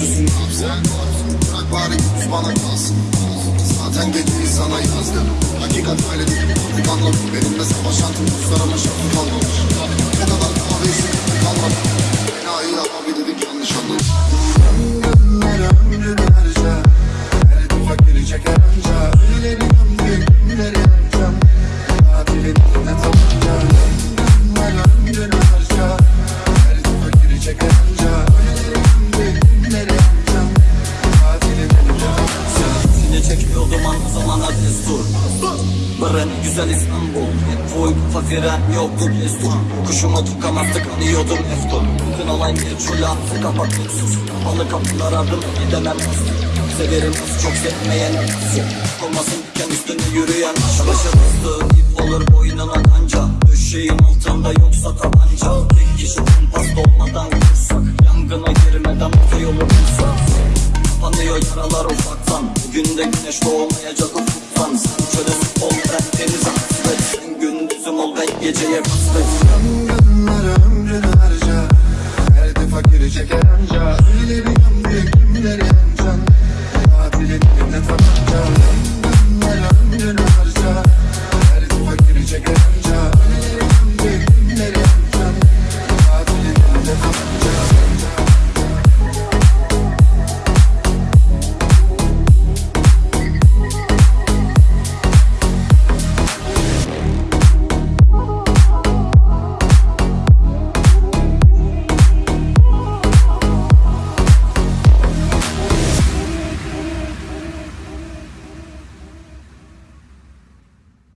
Düzgün hafıza Bırak bari gitmiş bana kalsın. Zaten dediğini sana yazdım. Hakikat öyle değil. Bir anlamı benimle savaşan Tüm dostlarıma şartı kalmamış. Destur Bırın güzel İstanbul. Kafa fren yoktu destur Kuşuma tutamazdık anıyordum. Eftur olan bir çula kapattık sus. Kapalı kapılar ardım gidemem. Bastım Severim az çok sevmeyen nasıl Olmasın diken üstünde yürüyen Başa bastığım ip olur boynuna kanca Düşeyim altında yoksa tabanca. Tek kişi kumpas dolmadan De güneş doğmayacak ufuktan Sen çöle ol ben denize hasret Sen gündüzüm ol ben geceye kasvet Yangınlara ömrünü harca Her de fakiri çeker anca